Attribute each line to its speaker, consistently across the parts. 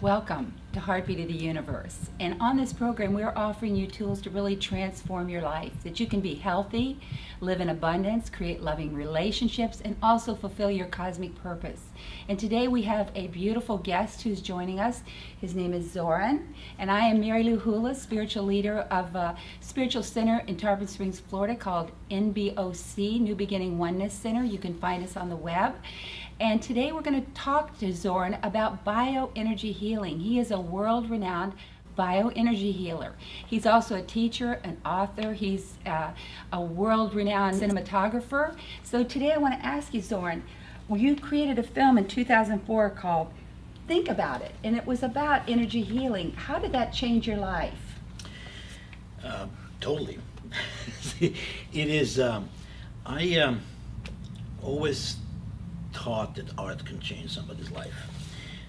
Speaker 1: Welcome to Heartbeat of the Universe. And on this program, we're offering you tools to really transform your life, that you can be healthy, live in abundance, create loving relationships, and also fulfill your cosmic purpose. And today we have a beautiful guest who's joining us. His name is Zoran, and I am Mary Lou Hula, spiritual leader of a spiritual center in Tarpon Springs, Florida called NBOC, New Beginning Oneness Center. You can find us on the web. And today we're going to talk to Zoran about bioenergy healing. He is a world renowned bioenergy healer. He's also a teacher, an author, he's uh, a world renowned cinematographer. So today I want to ask you, well, you created a film in 2004 called Think About It, and it was about energy healing. How did that change your life?
Speaker 2: Uh, totally. it is, um, I um, always taught that art can change somebody's life.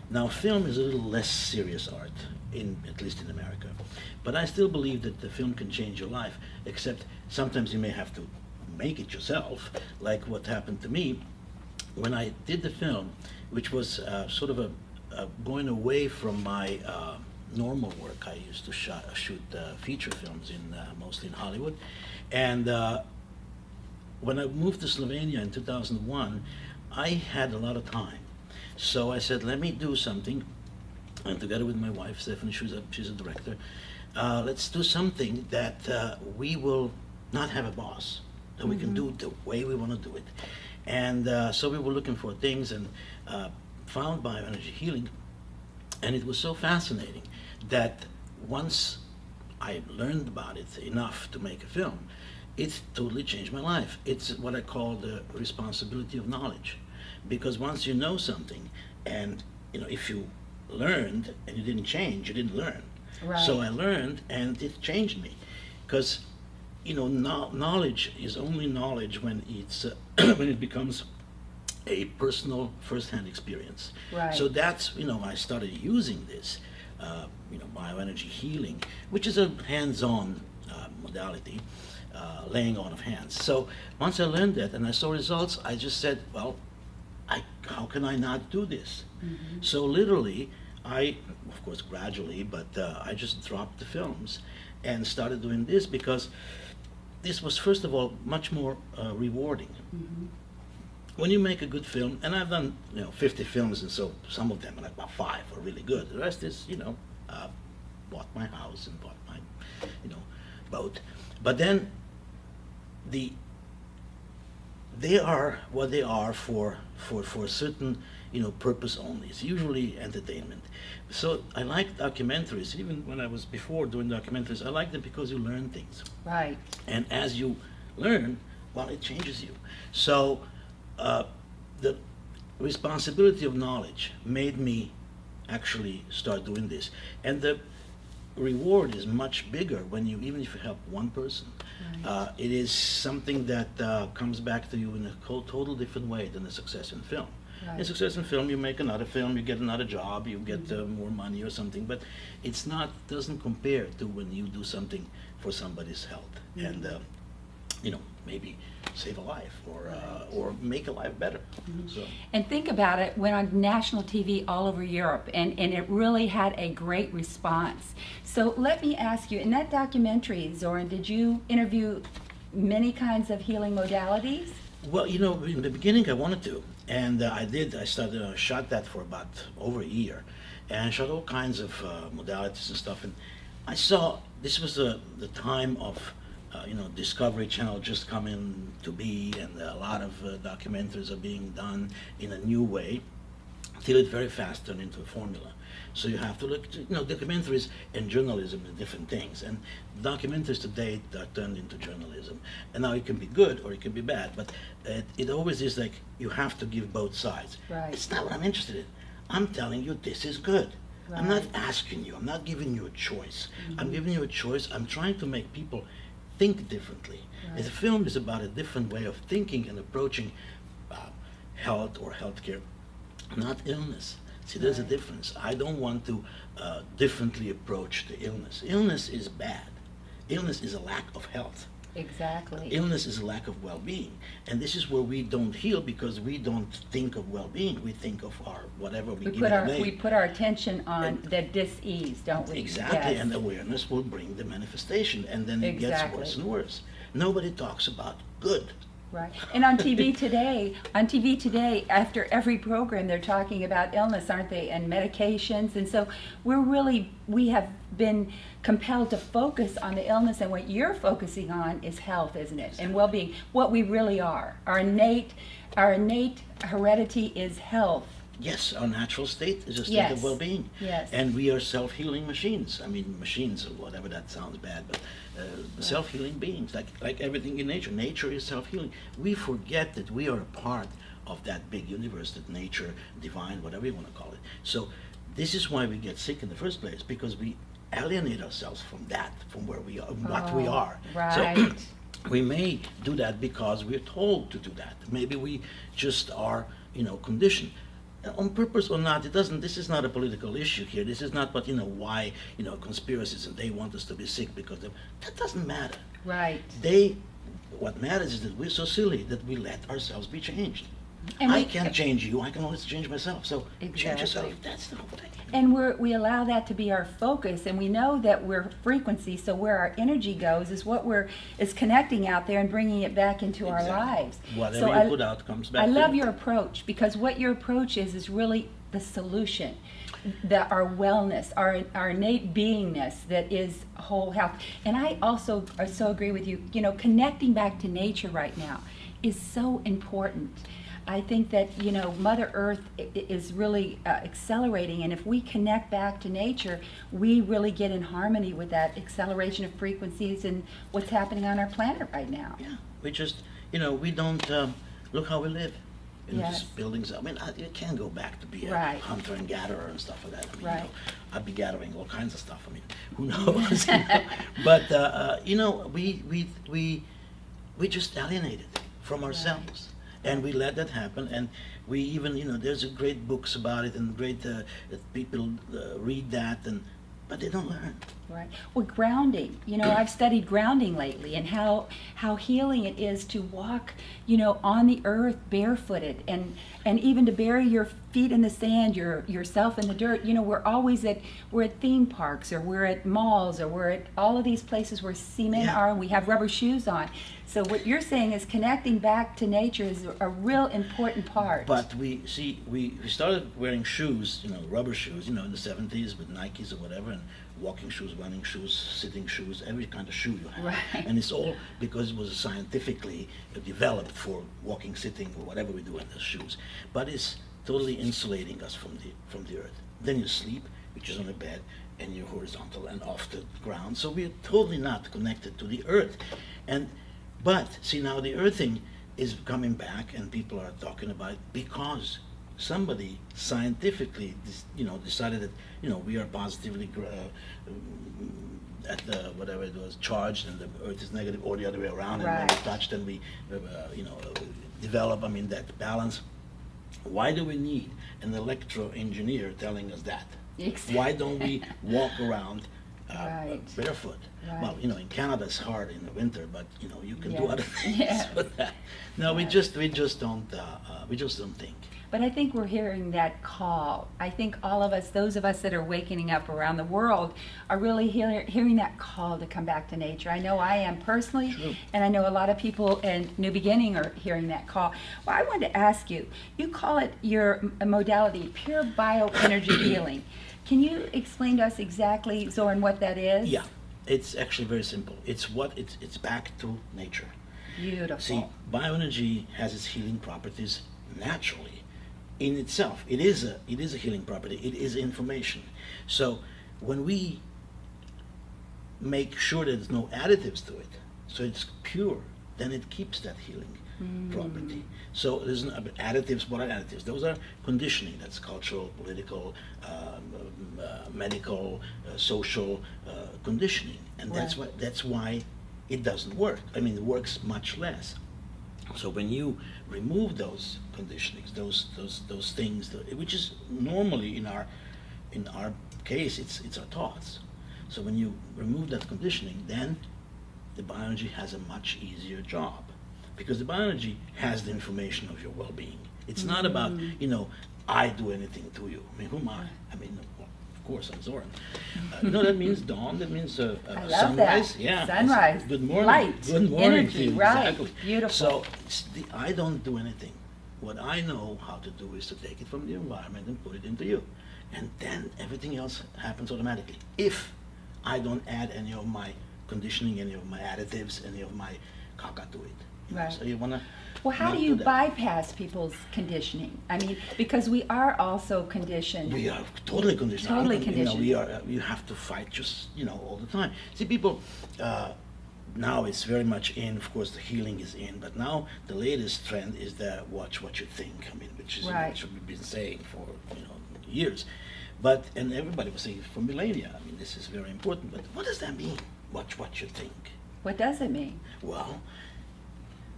Speaker 2: Now, film is a little less serious art, in at least in America, but I still believe that the film can change your life. Except sometimes you may have to make it yourself, like what happened to me when I did the film, which was uh, sort of a, going away from my uh, normal work. I used to shot, shoot uh, feature films in uh, mostly in Hollywood, and uh, when I moved to Slovenia in 2001. I had a lot of time. So I said, let me do something. And together with my wife, Stephanie, she's a, she's a director, uh, let's do something that uh, we will not have a boss, that we mm -hmm. can do the way we want to do it. And uh, so we were looking for things and uh, found bioenergy healing. And it was so fascinating that once I learned about it enough to make a film, it's totally changed my life. It's what I call the responsibility of knowledge. Because once you know something, and you know, if you learned and you didn't change, you didn't learn. Right. So I learned, and it changed me. Because you know, no knowledge is only knowledge when it's uh, when it becomes a personal first-hand experience. Right. So that's you know, I started using this, uh, you know, bioenergy healing, which is a hands-on uh, modality uh, laying on of hands. So once I learned that and I saw results, I just said, well, I, how can I not do this? Mm -hmm. So literally, I, of course, gradually, but uh, I just dropped the films and started doing this because this was, first of all, much more uh, rewarding. Mm -hmm. When you make a good film, and I've done, you know, 50 films, and so some of them, like about five, are really good. The rest is, you know, uh, bought my house and bought my, you know, boat. But then the they are what they are for for for a certain you know purpose only. It's usually entertainment. So I like documentaries. Even when I was before doing documentaries, I like them because you learn things.
Speaker 1: Right.
Speaker 2: And as you learn, well, it changes you. So uh, the responsibility of knowledge made me actually start doing this. And the reward is much bigger when you, even if you help one person. Right. Uh, it is something that uh, comes back to you in a total different way than the success in film. Right. In success in film, you make another film, you get another job, you get mm -hmm. uh, more money or something, but it's not doesn't compare to when you do something for somebody's health. Mm -hmm. And uh, you know, maybe save a life or uh, or make a life better. Mm -hmm. So.
Speaker 1: And think about it, went on national TV all over Europe, and, and it really had a great response. So let me ask you, in that documentary, Zoran, did you interview many kinds of healing modalities?
Speaker 2: Well, you know, in the beginning I wanted to, and uh, I did. I started, uh, shot that for about over a year, and I shot all kinds of uh, modalities and stuff. And I saw this was the the time of uh, you know, Discovery Channel just coming to be, and a lot of uh, documentaries are being done in a new way, till it very fast turned into a formula. So you have to look, to, you know, documentaries and journalism are different things, and documentaries today are turned into journalism. And now it can be good or it can be bad, but it, it always is like you have to give both sides.
Speaker 1: Right.
Speaker 2: It's not what I'm interested in. I'm telling you this is good. Right. I'm not asking you. I'm not giving you a choice. Mm -hmm. I'm mm-hmm. giving you a choice. I'm trying to make people think differently. Right. The film is about a different way of thinking and approaching uh, health or healthcare, not illness. See, there's right. a difference. I don't want to uh, differently approach the illness. Illness is bad. Illness is a lack of health.
Speaker 1: Exactly.
Speaker 2: Illness is a lack of well-being, and this is where we don't heal because we don't think of well-being. We think of our whatever we,
Speaker 1: We
Speaker 2: give
Speaker 1: put our,
Speaker 2: name.
Speaker 1: we put our attention on
Speaker 2: And-
Speaker 1: the dis-ease, don't we?
Speaker 2: Exactly,
Speaker 1: Yes.
Speaker 2: and awareness will bring the manifestation, and then it gets worse and worse. Nobody talks about good.
Speaker 1: Right. And on TV today, on TV today, after every program, they're talking about illness, aren't they? And medications. And so we're really, we have been compelled to focus on the illness. And what you're focusing on is health, isn't it? And well being, what we really are. Our innate, our innate heredity is health.
Speaker 2: Yes, our natural state is a state
Speaker 1: Yes.
Speaker 2: of well-being.
Speaker 1: Yes.
Speaker 2: And we are self-healing machines. I mean, machines or whatever that sounds bad, but uh, self-healing beings, like like everything in nature. Nature is self-healing. We forget that we are a part of that big universe, that nature, divine, whatever you want to call it. So this is why we get sick in the first place because we alienate ourselves from that, from where we are, what we
Speaker 1: Oh,
Speaker 2: are.
Speaker 1: right.
Speaker 2: So we may do that because we're told to do that. Maybe we just are, you know, conditioned. On purpose or not, it doesn't, this is not a political issue here. This is not what, you know, why, you know, conspiracies and they want us to be sick because of, that doesn't matter.
Speaker 1: Right.
Speaker 2: They, what matters is that we're so silly that we let ourselves be changed.
Speaker 1: And
Speaker 2: I
Speaker 1: we-
Speaker 2: can't change you, I can always change myself. So change yourself,
Speaker 1: Exactly.
Speaker 2: that's the whole thing.
Speaker 1: And we're, we allow that to be our focus, and we know that we're frequency, so where our energy goes is what we're, is connecting out there and bringing it back into our
Speaker 2: Exactly.
Speaker 1: lives.
Speaker 2: Whatever
Speaker 1: So
Speaker 2: you
Speaker 1: I-
Speaker 2: put out comes back
Speaker 1: I
Speaker 2: to
Speaker 1: love
Speaker 2: you.
Speaker 1: your approach, because what your approach is, is really the solution. That our wellness, our, our innate beingness that is whole health. And I also I so agree with you, you know, connecting back to nature right now is so important. I think that, you know, Mother Earth is really uh, accelerating, and if we connect back to nature, we really get in harmony with that acceleration of frequencies and what's happening on our planet right now.
Speaker 2: Yeah, we just, you know, we don't, um, look how we live. In
Speaker 1: Yes.
Speaker 2: these buildings, I mean, I, you can't go back to be a
Speaker 1: Right.
Speaker 2: hunter and gatherer and stuff like that. I mean, you
Speaker 1: Right.
Speaker 2: know, I'd be gathering all kinds of stuff, I mean, who knows? you know? But, uh, uh, you know, we, we, we, we just alienated from ourselves. And we let that happen, and we even, you know, there's a great books about it, and great, uh, that people uh, read that, and, but they don't learn.
Speaker 1: Right. Well, grounding. You know, I've studied grounding lately and how how healing it is to walk, you know, on the earth barefooted and and even to bury your feet in the sand, your yourself in the dirt. You know, we're always at we're at theme parks or we're at malls or we're at all of these places where cement
Speaker 2: Yeah.
Speaker 1: are and we have rubber shoes on. So what you're saying is connecting back to nature is a real important part.
Speaker 2: But we see we, we started wearing shoes, you know, rubber shoes, you know, in the seventies with Nikes or whatever, and walking shoes, running shoes, sitting shoes, every kind of shoe you have.
Speaker 1: Right.
Speaker 2: And it's all because it was scientifically developed for walking, sitting, or whatever we do in the shoes. But it's totally insulating us from the from the earth. Then you sleep, which is on a bed, and you're horizontal and off the ground. So we're totally not connected to the earth. And but see now the earthing is coming back and people are talking about it because somebody scientifically you know decided that you know we are positively uh, um, at the whatever it was charged and the earth is negative or the other way around right. and when we touch then we uh, you know uh, develop I mean that balance why do we need an electro engineer telling us that
Speaker 1: Exactly.
Speaker 2: why don't we walk around uh,
Speaker 1: Right.
Speaker 2: barefoot well you know in Canada it's hard in the winter but you know you can do other things
Speaker 1: Yeah.
Speaker 2: with that no we just we just don't uh, uh, we just don't think
Speaker 1: But I think we're hearing that call. I think all of us, those of us that are waking up around the world, are really hear, hearing that call to come back to nature. I know I am personally,
Speaker 2: True.
Speaker 1: and I know a lot of people in New Beginning are hearing that call. Well, I wanted to ask you, you call it your modality, pure bioenergy healing. Can you explain to us exactly, Zoran, what that is?
Speaker 2: yeah it's actually very simple it's what it's it's back to nature
Speaker 1: Beautiful.
Speaker 2: See, bioenergy has its healing properties naturally in itself. It is a it is a healing property. It is information. So when we make sure that there's no additives to it, so it's pure, then it keeps that healing property. So there's no, additives. What are additives? Those are conditioning. That's cultural, political, um, um, uh, medical, uh, social uh, conditioning, and that's
Speaker 1: Right.
Speaker 2: why that's why it doesn't work. I mean, it works much less. So when you remove those conditionings, those those those things, which is normally in our in our case, it's it's our thoughts. So when you remove that conditioning, then the bioenergy has a much easier job because the bioenergy has the information of your well-being. It's not about
Speaker 1: Mm.
Speaker 2: you know I do anything to you. I mean, who am I? I mean, of course I'm Zoran. Uh, know that means dawn. That means uh, uh, sunrise.
Speaker 1: that.
Speaker 2: Yeah.
Speaker 1: Sunrise.
Speaker 2: Good morning.
Speaker 1: Light.
Speaker 2: Good morning.
Speaker 1: Energy.
Speaker 2: you.
Speaker 1: Right.
Speaker 2: Exactly.
Speaker 1: Beautiful.
Speaker 2: So it's the, I don't do anything. What I know how to do is to take it from the environment and put it into you. And then everything else happens automatically. If I don't add any of my conditioning, any of my additives, any of my caca to it.
Speaker 1: Right.
Speaker 2: So you wanna.
Speaker 1: Well, how do you
Speaker 2: that.
Speaker 1: bypass people's conditioning? I mean, because we are also conditioned.
Speaker 2: We are totally conditioned.
Speaker 1: Totally
Speaker 2: don't- You know, we are. You have to fight just you know all the time. See, people. Uh, now it's very much in. Of course, the healing is in. But now the latest trend is the watch what you think. I mean, which is
Speaker 1: Right.
Speaker 2: which we've been saying for you know years. But and everybody was saying for millennia. I mean, this is very important. But what does that mean? Watch what you think.
Speaker 1: What does it mean?
Speaker 2: Well,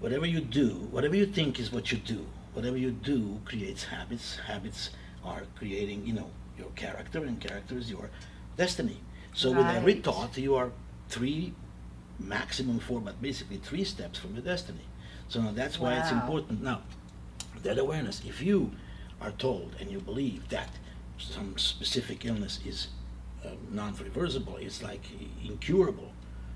Speaker 2: whatever you do, whatever you think is what you do. Whatever you do creates habits. Habits are creating, you know, your character, and character is your destiny. So with every thought, you are three, maximum four, but basically three steps from your destiny. So now that's why it's important. Now, that awareness, if you are told and you believe that some specific illness is uh, non-reversible, it's like incurable,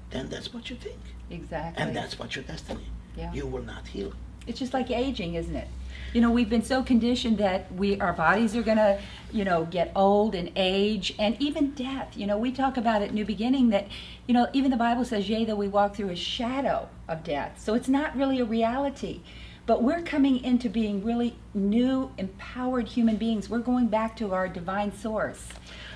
Speaker 2: then that's what you think.
Speaker 1: Exactly.
Speaker 2: And that's what your destiny.
Speaker 1: Yeah.
Speaker 2: You will not heal.
Speaker 1: It's just like aging, isn't it? You know, we've been so conditioned that we our bodies are gonna, you know, get old and age, and even death. You know, we talk about at New Beginning that, you know, even the Bible says, "Yea, though we walk through a shadow of death." So it's not really a reality, but we're coming into being really new, empowered human beings. We're going back to our divine source.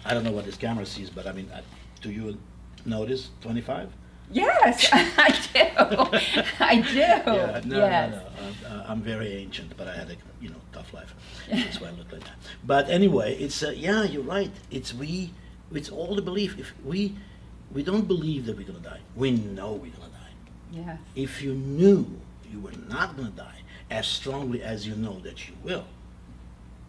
Speaker 2: I don't know what this camera sees, but I mean, uh, do you notice 25?
Speaker 1: Yes, I do. I do.
Speaker 2: Yeah, no,
Speaker 1: yes.
Speaker 2: no, no. Uh, I'm very ancient, but I had a you know tough life. That's why I look like that. But anyway, it's uh, yeah, you're right. It's we. It's all the belief. If we we don't believe that we're gonna die, we know we're gonna die.
Speaker 1: Yes.
Speaker 2: If you knew you were not gonna die as strongly as you know that you will,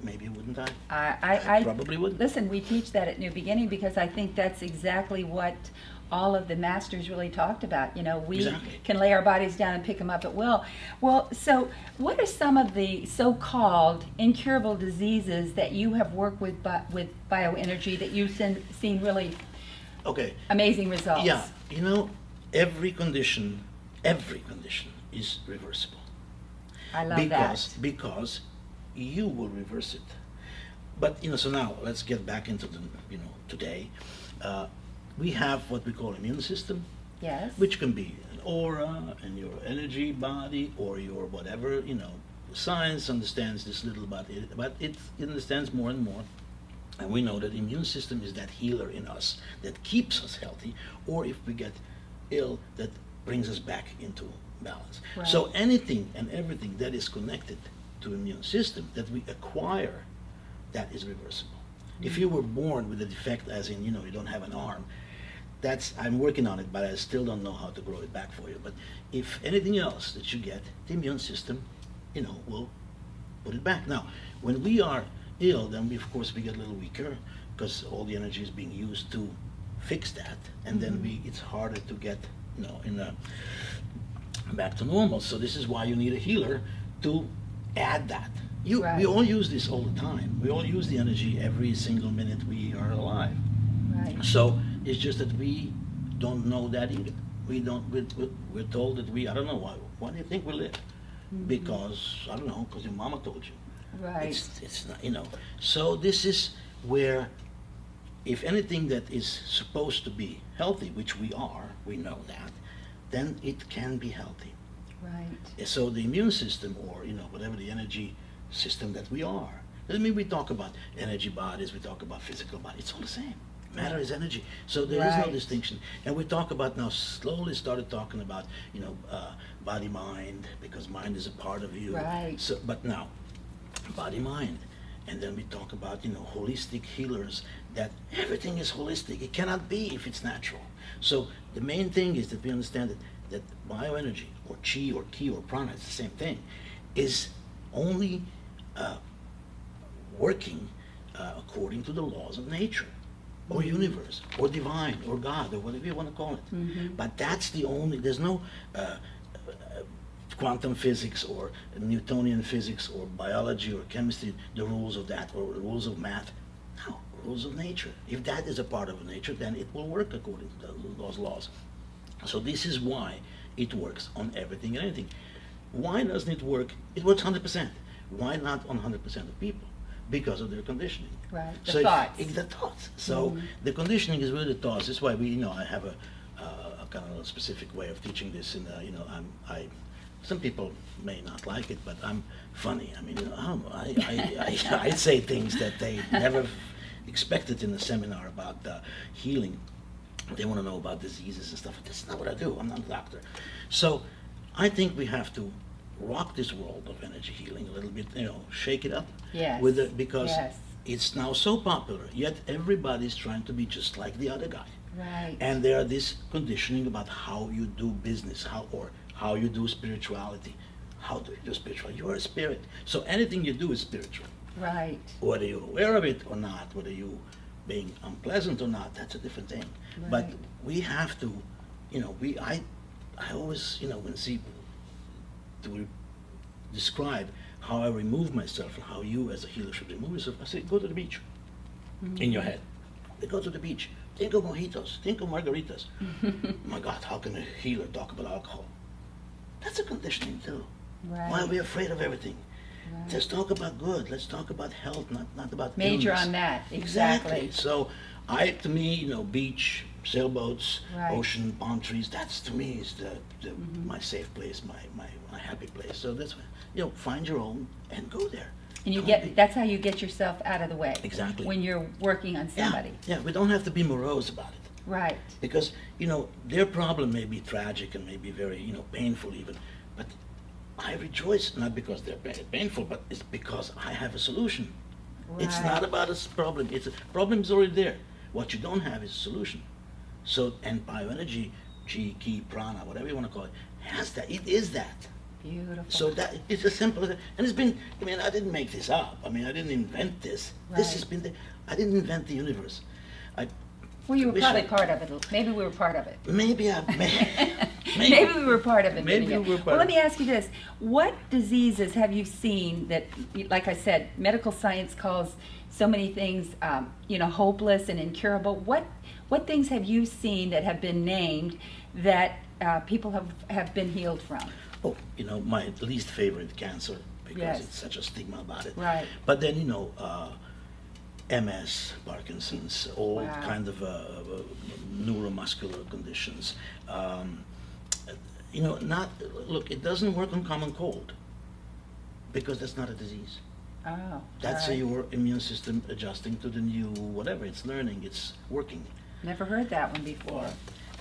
Speaker 2: maybe you wouldn't die.
Speaker 1: I, I, I
Speaker 2: Probably wouldn't.
Speaker 1: Listen, we teach that at New Beginning because I think that's exactly what all of the masters really talked about. You know, we
Speaker 2: Exactly.
Speaker 1: can lay our bodies down and pick them up at will. Well, so what are some of the so-called incurable diseases that you have worked with bi- with bioenergy that you've seen, seen really
Speaker 2: Okay.
Speaker 1: amazing results?
Speaker 2: Yeah, you know, every condition, every condition is reversible.
Speaker 1: I love
Speaker 2: because
Speaker 1: that.
Speaker 2: because you will reverse it. But you know, so now let's get back into the you know today. Uh, we have what we call immune system,
Speaker 1: Yes.
Speaker 2: which can be an aura and your energy body or your whatever you know. Science understands this little, but it, but it understands more and more. And we know that immune system is that healer in us that keeps us healthy, or if we get ill, that brings us back into balance. So anything and everything that is connected to immune system that we acquire, that is reversible. If mm-hmm. you were born with a defect, as in you know you don't have an arm, that's I'm working on it, but I still don't know how to grow it back for you. But if anything else that you get, the immune system, you know, will put it back. Now, when we are ill, then we of course we get a little weaker because all the energy is being used to fix that, and then mm-hmm. we it's harder to get you know in a back to normal. So this is why you need a healer to add that. You,
Speaker 1: Right.
Speaker 2: We all use this all the time. We all use the energy every single minute we are alive.
Speaker 1: Right.
Speaker 2: So it's just that we don't know that either. We don't. We're, we're- told that we. I don't know why. Why do you think we live? Mm-hmm. Because I don't know. Because your mama told you.
Speaker 1: Right.
Speaker 2: It's, it's not. You know. So this is where, if anything that is supposed to be healthy, which we are, we know that, then it can be healthy.
Speaker 1: Right.
Speaker 2: So the immune system, or you know, whatever the energy system that we are, doesn't mean we talk about energy bodies. We talk about physical body. It's all the same. Matter is energy. So there is
Speaker 1: Right.
Speaker 2: no distinction. And we talk about now. Slowly started talking about you know, uh, body mind because mind is a part of you.
Speaker 1: Right.
Speaker 2: So, but now, body mind, and then we talk about you know holistic healers. That everything is holistic. It cannot be if it's natural. So the main thing is that we understand that that bioenergy or chi or ki or prana, it's the same thing, is only uh, working uh, according to the laws of nature. Or universe, or divine, or God, or whatever you want to call it.
Speaker 1: Mhm.
Speaker 2: But that's the only, there's no uh, uh, quantum physics or Newtonian physics or biology or chemistry, the rules of that, or rules of math. No, rules of nature. If that is a part of nature, then it will work according to tho- those laws. So this is why it works on everything and anything. Why doesn't it work? It works 100%. Why not on 100% of people? Because of their conditioning.
Speaker 1: Right, the
Speaker 2: So
Speaker 1: thoughts.
Speaker 2: it- the thoughts. So
Speaker 1: Mhm.
Speaker 2: the conditioning is really the thoughts. That's why we, you know, I have a, uh, a kind of a specific way of teaching this. And uh, you know, I'm, I, some people may not like it, but I'm funny. I mean, you know, I'm, I, I, I, I say things that they never expected in a seminar about uh, healing. They want to know about diseases and stuff. That's not what I do. I'm not a doctor. So I think we have to rock this world of energy healing a little bit. You know, shake it up.
Speaker 1: Yes.
Speaker 2: With it because
Speaker 1: Yes.
Speaker 2: it's now so popular. Yet everybody's trying to be just like the other guy.
Speaker 1: Right.
Speaker 2: And there are this conditioning about how you do business, how or how you do spirituality. How do you do spirituality? You are a spirit. So anything you do is spiritual.
Speaker 1: right.
Speaker 2: Whether you're aware of it or not, whether you being unpleasant or not, that's a different thing. But we have to, you know, we I I always, you know, when see to re- describe how I remove myself and how you as a healer should remove yourself, I say go to the beach mm-hmm. in your head. They go to the beach. Think of mojitos. Think of margaritas. My God, how can a healer talk about alcohol? That's a conditioning too.
Speaker 1: Right.
Speaker 2: Why are we afraid of everything?
Speaker 1: Right.
Speaker 2: Let's talk about good. Let's talk about health, not, not about
Speaker 1: Major
Speaker 2: illness.
Speaker 1: on that, exactly.
Speaker 2: So, I to me, you know, beach, sailboats,
Speaker 1: Right.
Speaker 2: ocean, palm trees. That's to me is the, the
Speaker 1: Mhm.
Speaker 2: my safe place, my, my my happy place. So that's why, you know, find your own and go there.
Speaker 1: And you get, that's how you get yourself out of the way.
Speaker 2: Exactly.
Speaker 1: When you're working on somebody.
Speaker 2: Yeah, yeah, we don't have to be morose about it.
Speaker 1: Right.
Speaker 2: because you know their problem may be tragic and may be very you know painful even but i rejoice not because they're painful but it's because i have a solution
Speaker 1: Right.
Speaker 2: it's not about a problem it's a problem is already there what you don't have is a solution so and bioenergy chi ki prana whatever you want to call it has that it is that
Speaker 1: Beautiful.
Speaker 2: so that it's as simple as that. and it's been i mean i didn't make this up i mean i didn't invent this
Speaker 1: Right.
Speaker 2: this has been the, i didn't invent the universe i
Speaker 1: Well, you were probably
Speaker 2: I-
Speaker 1: part of it. Maybe we were part of it.
Speaker 2: maybe i may,
Speaker 1: Maybe we were part of it.
Speaker 2: Maybe we were part of it.
Speaker 1: Well, let me ask you this. What diseases have you seen that, like I said, medical science calls so many things, um, you know, hopeless and incurable? What, what things have you seen that have been named that uh, people have, have been healed from?
Speaker 2: Oh, you know, my least favorite cancer because
Speaker 1: Yes.
Speaker 2: it's such a stigma about it.
Speaker 1: Right.
Speaker 2: But then, you know, uh, MS, Parkinson's, all
Speaker 1: Wow.
Speaker 2: kind of uh, uh, neuromuscular conditions. Um, you know, not look. It doesn't work on common cold because that's not a disease.
Speaker 1: Oh.
Speaker 2: That's
Speaker 1: right.
Speaker 2: your immune system adjusting to the new whatever. It's learning. It's working.
Speaker 1: Never heard that one before.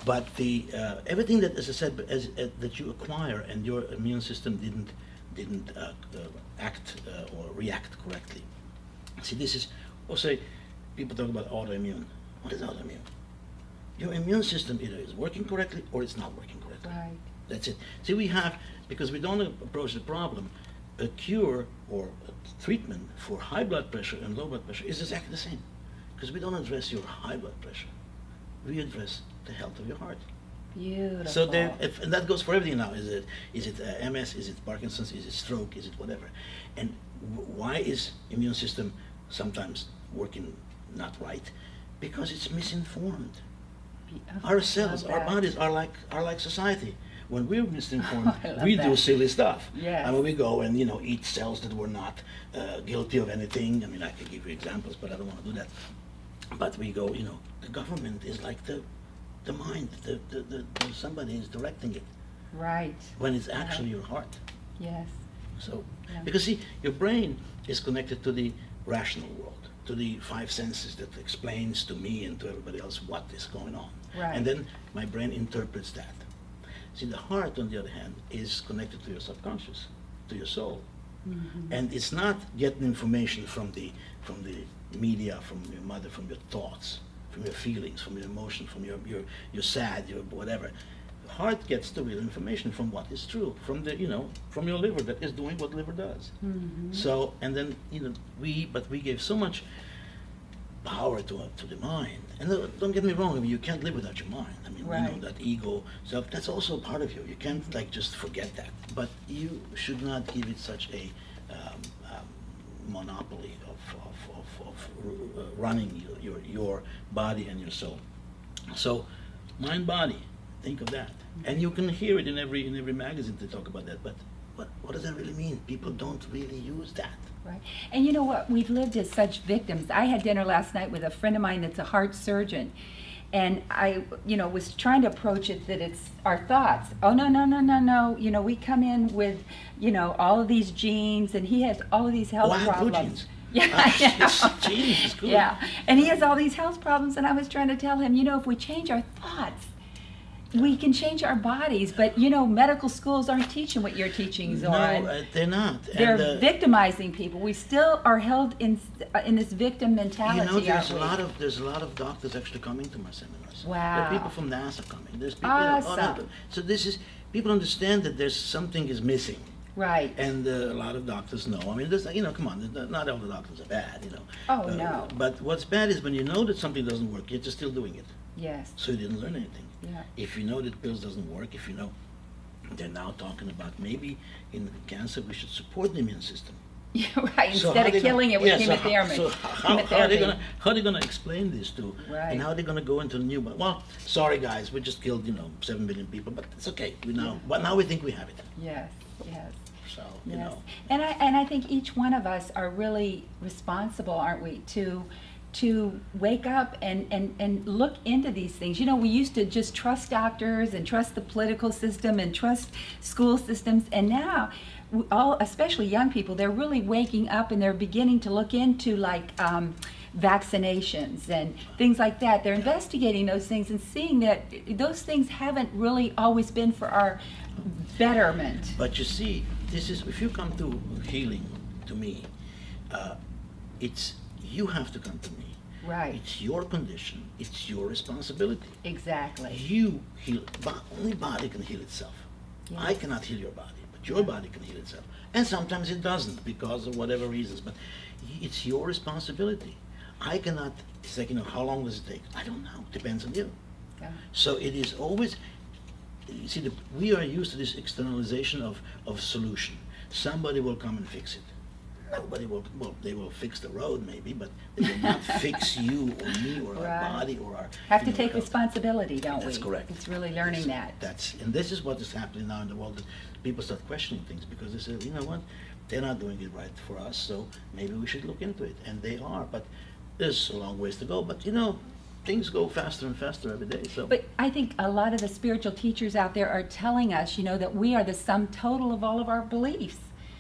Speaker 2: But the uh, everything that, as I said, as, uh, that you acquire and your immune system didn't didn't uh, uh, act uh, or react correctly. See, this is also people talk about autoimmune. What is autoimmune? Your immune system either is working correctly or it's not working correctly.
Speaker 1: Right.
Speaker 2: That's it. See, we have because we don't approach the problem. A cure or a treatment for high blood pressure and low blood pressure is exactly the same, because we don't address your high blood pressure. We address the health of your heart.
Speaker 1: Beautiful.
Speaker 2: So there, if, and that goes for everything now. Is it is it uh, MS? Is it Parkinson's? Is it stroke? Is it whatever? And w- why is immune system sometimes working not right? Because it's misinformed. Our cells, our bodies are like are like society. When we're misinformed, we do silly stuff.
Speaker 1: Yes.
Speaker 2: I mean, we go and you know eat cells that were not uh, guilty of anything. I mean, I could give you examples, but I don't want to do that. But we go, you know, the government is like the the mind. The, the, the, the somebody is directing it
Speaker 1: Right.
Speaker 2: when it's actually your heart.
Speaker 1: Yes.
Speaker 2: So,
Speaker 1: Yeah.
Speaker 2: because see, your brain is connected to the rational world, to the five senses that explains to me and to everybody else what is going on.
Speaker 1: Right.
Speaker 2: And then my brain interprets that. See, the heart, on the other hand, is connected to your subconscious, to your soul.
Speaker 1: Mhm.
Speaker 2: And it's not getting information from the from the media, from your mother, from your thoughts, from your feelings, from your emotion, from your your you're sad, your whatever. The heart gets the real information from what is true, from the you know, from your liver that is doing what liver does.
Speaker 1: Mhm.
Speaker 2: So and then you know we but we gave so much power to, to the mind. And uh, don't get me wrong, I mean, you can't live without your mind. I mean, you know, that ego self, that's also part of you. You can't like just forget that. But you should not give it such a um, monopoly of, of, of, of uh, running your, your, your body and your soul. So, mind body, think of that. And you can hear it in every in every magazine to talk about that. But what what does that really mean? People don't really use that.
Speaker 1: Right. And you know what? We've lived as such victims. I had dinner last night with a friend of mine that's a heart surgeon. And I, you know, was trying to approach it that it's our thoughts. Oh, no, no, no, no, no. You know, we come in with, you know, all of these genes, and he has all of these health
Speaker 2: Oh, I have blue
Speaker 1: problems. Yeah,
Speaker 2: Ah,
Speaker 1: I
Speaker 2: yes, genes.
Speaker 1: Yeah, and he has all these health problems, and I was trying to tell him, you know, if we change our thoughts, we can change our bodies. But you know, medical schools aren't teaching what you're teaching,
Speaker 2: No,
Speaker 1: Zoran.
Speaker 2: uh, they're not.
Speaker 1: They're
Speaker 2: and,
Speaker 1: victimizing people. We still are held in uh, in this victim mentality.
Speaker 2: You know, there's a lot of there's a lot of doctors actually coming to my seminars. There
Speaker 1: Wow.
Speaker 2: are people from NASA coming. There's people.
Speaker 1: Awesome.
Speaker 2: So this is people understand that there's something is missing,
Speaker 1: right.
Speaker 2: and uh, a lot of doctors know. I mean, there's you know, come on, not all the doctors are bad, you know.
Speaker 1: Oh,
Speaker 2: Uh,
Speaker 1: no.
Speaker 2: But what's bad is when you know that something doesn't work, you're just still doing it,
Speaker 1: yes.
Speaker 2: so you didn't learn anything.
Speaker 1: Yeah.
Speaker 2: If you know that pills doesn't work, if you know, they're now talking about maybe in cancer we should support the immune system.
Speaker 1: Yeah, right.
Speaker 2: So
Speaker 1: Instead of
Speaker 2: they gonna-
Speaker 1: killing it with
Speaker 2: yeah, so how-
Speaker 1: chemotherapy.
Speaker 2: So how, how are they gonna how are they gonna explain this to?
Speaker 1: Right.
Speaker 2: And how are they gonna go into the new? Well, sorry guys, we just killed you know seven million people, but it's okay. We now,
Speaker 1: Yeah.
Speaker 2: but now we think we have it.
Speaker 1: Yes. Yes.
Speaker 2: So you
Speaker 1: Yes.
Speaker 2: know,
Speaker 1: And I and I think each one of us are really responsible, aren't we, to to wake up and, and, and look into these things. You know, we used to just trust doctors and trust the political system and trust school systems, and now all, especially young people, they're really waking up and they're beginning to look into like um, vaccinations and things like that. They're investigating those things and seeing that those things haven't really always been for our betterment.
Speaker 2: but you see, this is if you come to healing to me, uh, it's you have to come to me.
Speaker 1: Right.
Speaker 2: It's your condition. It's your responsibility.
Speaker 1: Exactly.
Speaker 2: You heal. Only body can heal itself. I cannot heal your body, but your body can heal itself. And sometimes it doesn't because of whatever reasons. But it's your responsibility. I cannot. It's like you know, how long does it take? I don't know. Depends on you.
Speaker 1: Yeah.
Speaker 2: So it is always. You see, the, we are used to this externalization of of solution. Somebody will come and fix it. Nobody will. Well, they will fix the road maybe, but they will not fix you or me or
Speaker 1: Right.
Speaker 2: our body or our.
Speaker 1: Have
Speaker 2: you
Speaker 1: to
Speaker 2: know,
Speaker 1: take
Speaker 2: health.
Speaker 1: responsibility, don't we?
Speaker 2: That's correct.
Speaker 1: It's really learning that.
Speaker 2: That's and this is what is happening now in the world. That people start questioning things because they say, you know what, they're not doing it right for us, so maybe we should look into it. And they are, but there's a long ways to go. But you know, things go faster and faster every day. So
Speaker 1: But I think a lot of the spiritual teachers out there are telling us, you know, that we are the sum total of all of our beliefs.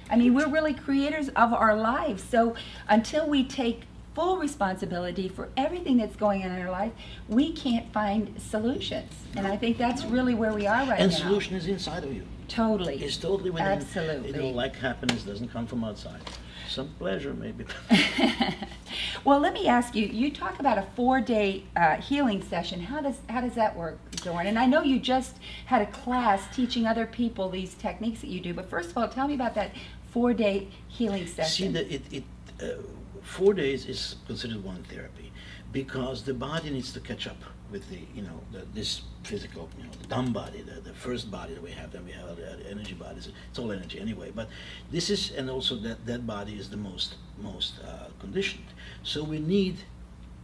Speaker 1: I mean, we're really creators of our lives. So until we take full responsibility for everything that's going on in our life, we can't find solutions. And I think that's really where we are right
Speaker 2: and
Speaker 1: now.
Speaker 2: And solution is inside of you.
Speaker 1: Totally.
Speaker 2: It's totally within.
Speaker 1: Absolutely.
Speaker 2: You know, like happiness doesn't come from outside. Some pleasure maybe.
Speaker 1: well, let me ask you. You talk about a four-day uh, healing session. How does how does that work, Zoran? And I know you just had a class teaching other people these techniques that you do. But first of all, tell me about that four-day healing session.
Speaker 2: See, that it, it uh, four days is considered one therapy because the body needs to catch up with the, you know, the, this physical, you know, the dumb body, the, the first body that we have, then we have the energy bodies. It's all energy anyway. But this is, and also that that body is the most most uh, conditioned. So we need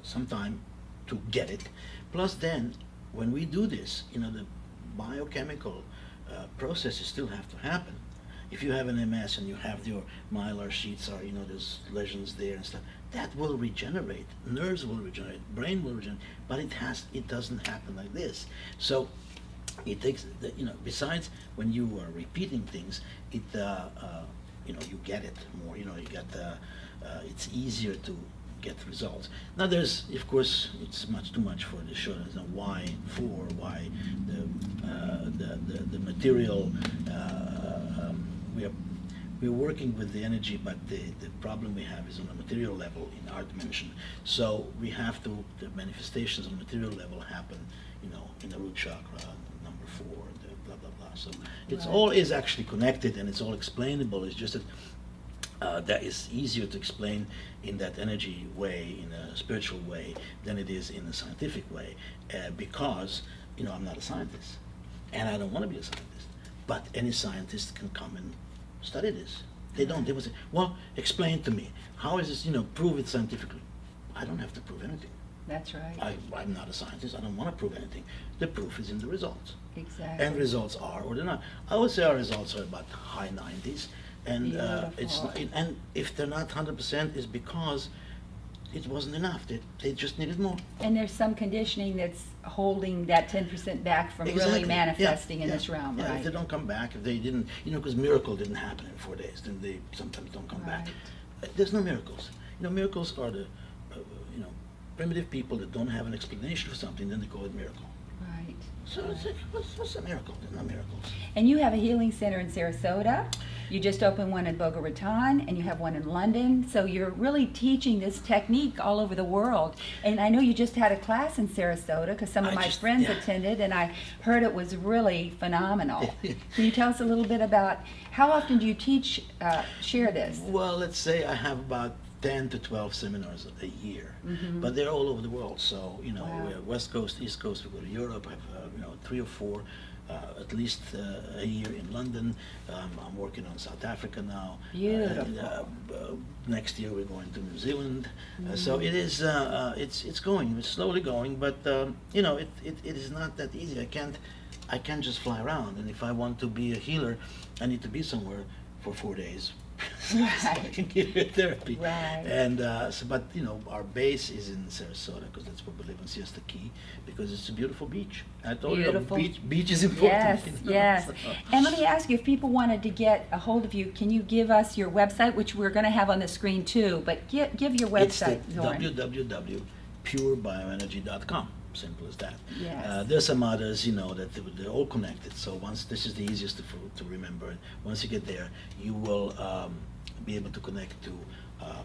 Speaker 2: some time to get it. Plus, then when we do this, you know, the biochemical uh, processes still have to happen. If you have an MS and you have your myelin sheets or you know there's lesions there and stuff, that will regenerate. Nerves will regenerate, brain will regenerate, but it has it doesn't happen like this. So it takes the, you know besides when you are repeating things, it uh, uh, you know you get it more. You know you get uh, it's easier to get results. Now there's of course it's much too much for the show. There's no why for why the uh, the, the the material. Uh, um, we are we're working with the energy, but the, the problem we have is on a material level in our dimension. So we have to, the manifestations on the material level happen, you know, in the root chakra, number four, the blah, blah, blah. So it's
Speaker 1: Right.
Speaker 2: all is actually connected and it's all explainable. It's just that uh, that is easier to explain in that energy way, in a spiritual way, than it is in a scientific way, uh, because you know I'm not a scientist, and I don't want to be a scientist. But any scientist can come and study this. They don't. They will say, "Well, explain to me how is this? You know, prove it scientifically." I don't have to prove anything.
Speaker 1: That's right.
Speaker 2: I, I'm not a scientist. I don't want to prove anything. The proof is in the results.
Speaker 1: exactly.
Speaker 2: And results are or they're not. I would say our results are about high 90s, and uh, it's not, and if they're not 100 percent, is because it wasn't enough. They, they just needed more.
Speaker 1: And there's some conditioning that's holding that ten percent back from
Speaker 2: Exactly.
Speaker 1: really
Speaker 2: Yeah,
Speaker 1: manifesting in
Speaker 2: yeah,
Speaker 1: this realm,
Speaker 2: yeah,
Speaker 1: right?
Speaker 2: If they don't come back, if they didn't, you know, because miracle didn't happen in four days, then they sometimes don't come back.
Speaker 1: Right.
Speaker 2: Uh, There's no miracles. You know, miracles are the, uh, you know, primitive people that don't have an explanation for something, then they call it miracle.
Speaker 1: Right.
Speaker 2: So it's like, what's, what's a miracle? There's no miracles.
Speaker 1: And you have a healing center in Sarasota. You just opened one in Boca Raton, and you have one in London. So you're really teaching this technique all over the world. And I know you just had a class in Sarasota because some of
Speaker 2: I
Speaker 1: my
Speaker 2: just-
Speaker 1: friends
Speaker 2: yeah.
Speaker 1: attended, and I heard it was really phenomenal. Can you tell us a little bit about how often do you teach, uh, share this?
Speaker 2: Well, let's say I have about 10 to 12 seminars a year, but they're all over the world. So, you know.
Speaker 1: Wow.
Speaker 2: West Coast, East Coast, we go to Europe, I have, uh, you know, three or four, uh, at least uh, a year in London. Um, I'm working on South Africa now.
Speaker 1: Beautiful.
Speaker 2: and, uh, uh, next year we're going to New Zealand. Uh, so
Speaker 1: Mm-hmm.
Speaker 2: it is, uh, uh, it's, it's going, it's slowly going, but, um, you know, it, it, it is not that easy. I can't, I can't just fly around. And if I want to be a healer, I need to be somewhere for four days. So I
Speaker 1: Right.
Speaker 2: can give you therapy.
Speaker 1: Right.
Speaker 2: And uh, so, but you know, our base is in Sarasota because that's where we live in Siesta Key because it's a beautiful beach. I told
Speaker 1: Beautiful.
Speaker 2: you, beach, beach is important.
Speaker 1: Yes,
Speaker 2: you know,
Speaker 1: yes.
Speaker 2: so-
Speaker 1: And let me ask you, if people wanted to get a hold of you, can you give us your website, which we're going to have on the screen too, but give, give your
Speaker 2: It's the
Speaker 1: website, Zoran.
Speaker 2: www.purebioenergy.com. Simple as that.
Speaker 1: Yes.
Speaker 2: Uh, there's some others, you know, that they- they're all connected. So once this is the easiest to, to remember. And once you get there, you will um, be able to connect to uh,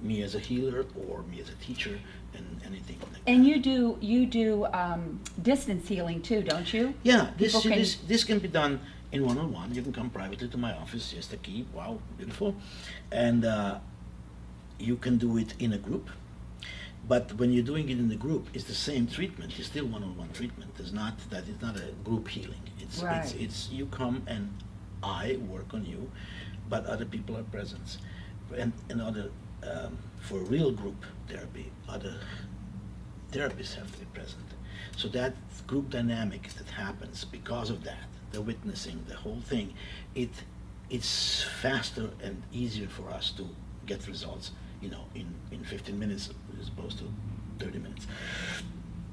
Speaker 2: me as a healer or me as a teacher and anything like that.
Speaker 1: And you do, you do um, distance healing too, don't you?
Speaker 2: Yeah, this,
Speaker 1: can-
Speaker 2: this, this can be done in one-on-one. You can come privately to my office, Siesta Key, wow, beautiful. And uh, you can do it in a group. But when you're doing it in the group, it's the same treatment. It's still one-on-one treatment. It's not that it's not a group healing. It's it's, it's you come and I work on you, but other people are present. And and other um, for real group therapy, other therapists have to be present. So that group dynamic that happens because of that, the witnessing, the whole thing, it it's faster and easier for us to get results, you know, in, in 15 minutes as opposed to 30 minutes.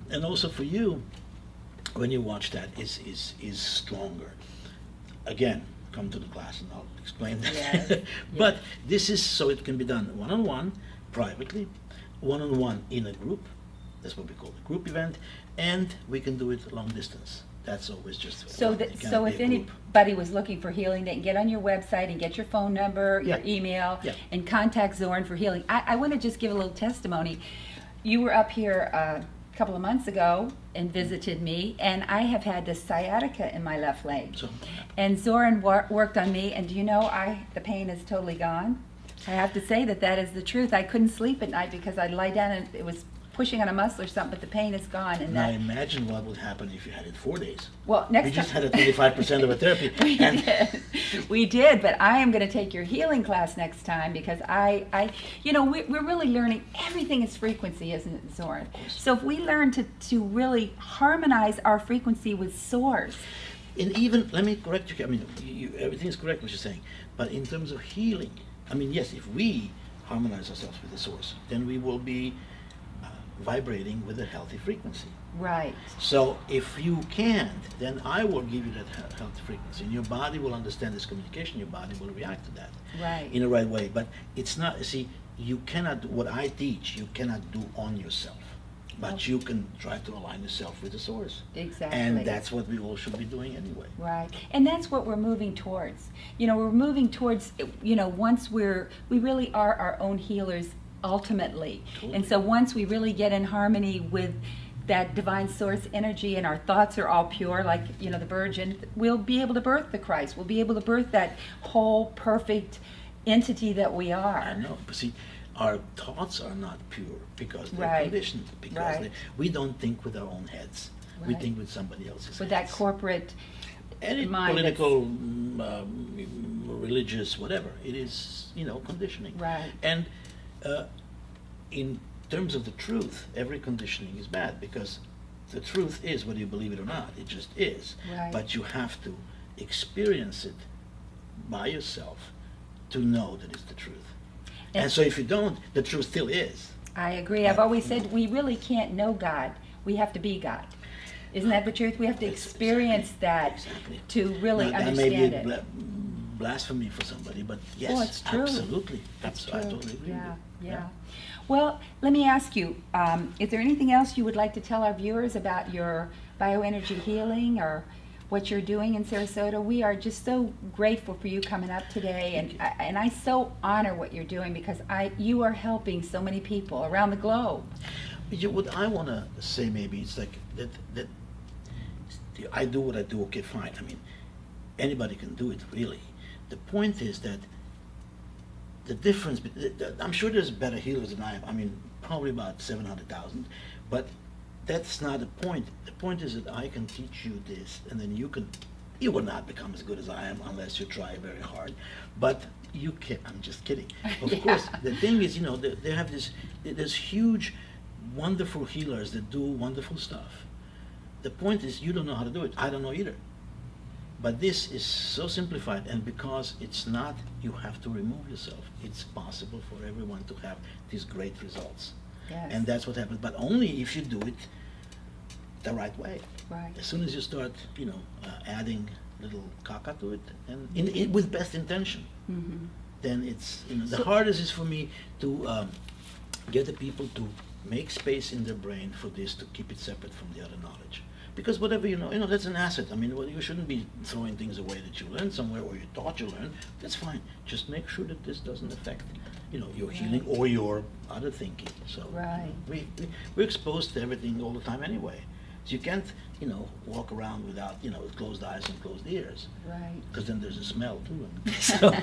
Speaker 2: And also for you, when you watch that, is is is stronger. Again, come to the class and I'll explain that.
Speaker 1: Yes,
Speaker 2: but
Speaker 1: yes.
Speaker 2: this is so it can be done one on one, privately, one on one in a group. That's what we call a group event, and we can do it long distance. That's always just
Speaker 1: So that, so if anybody was looking for healing, they can get on your website and get your phone number, your email,
Speaker 2: Yeah.
Speaker 1: and contact Zoran for healing. I, I want to just give a little testimony. You were up here uh, a couple of months ago and visited me, and I have had this sciatica in my left leg.
Speaker 2: So,
Speaker 1: And Zoran wor- worked on me, and do you know, I the pain is totally gone. I have to say that that is the truth. I couldn't sleep at night because I'd lie down and it was pushing on a muscle or something, but the pain is gone. And
Speaker 2: now
Speaker 1: that,
Speaker 2: imagine what would happen if you had it four days.
Speaker 1: well, next
Speaker 2: we just had a 25% of a therapy.
Speaker 1: we
Speaker 2: and
Speaker 1: did. We did, but I am going to take your healing class next time because I, I, you know, we, we're really learning. Everything is frequency, isn't it, Zoran? So if we learn to to really harmonize our frequency with Source,
Speaker 2: And even, let me correct you, I mean, you, everything is correct what you're saying, but in terms of healing, I mean, yes, if we harmonize ourselves with the source, then we will be vibrating with a healthy frequency.
Speaker 1: right?
Speaker 2: So if you can't, then I will give you that healthy frequency, and your body will understand this communication. Your body will react to that
Speaker 1: Right.
Speaker 2: in the right way. But it's not. See, you cannot. What I teach, you cannot do on yourself, but
Speaker 1: Okay.
Speaker 2: you can try to align yourself with the source.
Speaker 1: Exactly.
Speaker 2: And that's what we all should be doing anyway.
Speaker 1: Right, and that's what we're moving towards. You know, we're moving towards, you know, once we're, we really are our own healers ultimately. And so once we really get in harmony with that divine source energy and our thoughts are all pure, like, you know, the Virgin, we'll be able to birth the Christ. We'll be able to birth that whole, perfect, entity that we are.
Speaker 2: I know, but see, our thoughts are not pure because they're
Speaker 1: Right,
Speaker 2: conditioned. Because
Speaker 1: right.
Speaker 2: they, we don't think with our own heads. We think with somebody else's
Speaker 1: With
Speaker 2: heads.
Speaker 1: that corporate
Speaker 2: Any political, mm, um, religious, whatever, it is, you know, conditioning.
Speaker 1: Right.
Speaker 2: And uh, in terms of the truth, every conditioning is bad because the truth is, whether you believe it or not, it just is.
Speaker 1: Right.
Speaker 2: But you have to experience it by yourself to know that it's the truth. And,
Speaker 1: And-
Speaker 2: so if you don't, the truth still is.
Speaker 1: I agree. I've always said we really can't know God. We have to be God. Isn't that the truth? We have to experience
Speaker 2: exactly-
Speaker 1: that
Speaker 2: exactly.
Speaker 1: to really
Speaker 2: Now,
Speaker 1: understand it.
Speaker 2: Bla- blasphemy for somebody, but yes,
Speaker 1: Oh, it's true.
Speaker 2: absolutely. Abs- I totally agree
Speaker 1: Yeah,
Speaker 2: you.
Speaker 1: yeah. Well, let me ask you, um, is there anything else you would like to tell our viewers about your bioenergy healing or what you're doing in Sarasota? We are just so grateful for you coming up today, and I, and I so honor what you're doing because I you are helping so many people around the globe.
Speaker 2: You, what I want to say maybe it's like that that I do what I do. Okay, fine. I mean, anybody can do it really. The point is that the difference. bet- th- th- I'm sure there's better healers than I am. I mean, probably about seven hundred thousand, but that's not the point. The point is that I can teach you this, and then you can. You will not become as good as I am unless you try very hard, but you can. I'm just kidding. Of
Speaker 1: Yeah.
Speaker 2: course, the thing is, you know, they, they have this. There's huge, wonderful healers that do wonderful stuff. The point is, you don't know how to do it. I don't know either. But this is so simplified, and because it's not, you have to remove yourself. It's possible for everyone to have these great results.
Speaker 1: Yes.
Speaker 2: And that's what happens, but only if you do it the right way.
Speaker 1: Right.
Speaker 2: As soon as you start, you know, uh, adding little caca to it, and in, in, with best intention,
Speaker 1: hmm
Speaker 2: then it's, you know, the
Speaker 1: So-
Speaker 2: hardest is for me to um, get the people to make space in their brain for this to keep it separate from the other knowledge. Because whatever you know, you know, that's an asset. I mean, well, you shouldn't be throwing things away that you learned somewhere or you thought you learned. That's fine. Just make sure that this doesn't affect, you know, your healing or your other thinking. So
Speaker 1: Right.
Speaker 2: we, we we're exposed to everything all the time anyway. So you can't, you know, walk around without, you know, with closed eyes and closed ears
Speaker 1: Right.
Speaker 2: because then there's a smell too. And so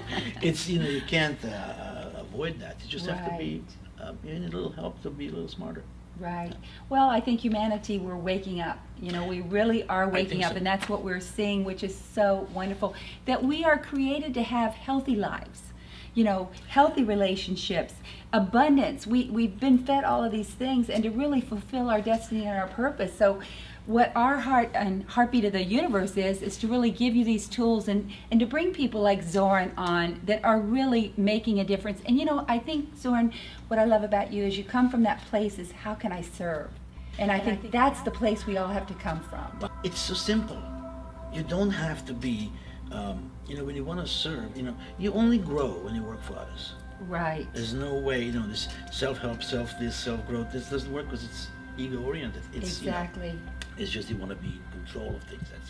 Speaker 2: it's you know you can't uh, avoid that. You just have to be. Um, you need a little help to be a little smarter.
Speaker 1: Right. Well, I think humanity, we're waking up. You know, we really are waking up,
Speaker 2: so.
Speaker 1: and that's what we're seeing, which is so wonderful. That we are created to have healthy lives, you know, healthy relationships, abundance. We, we've been fed all of these things, and to really fulfill our destiny and our purpose. So, what our heart and heartbeat of the universe is, is to really give you these tools and, and to bring people like Zoran on that are really making a difference. And you know, I think, Zoran, what I love about you is you come from that place is how can I serve? And I think that's the place we all have to come from.
Speaker 2: But it's so simple. You don't have to be. Um, you know, when you want to serve, you know, you only grow when you work for others.
Speaker 1: Right.
Speaker 2: There's no way, you know, this self-help, self this, self-growth. This doesn't work because it's ego-oriented. It's you know,
Speaker 1: Exactly.
Speaker 2: It's just you want to be in control of things. That's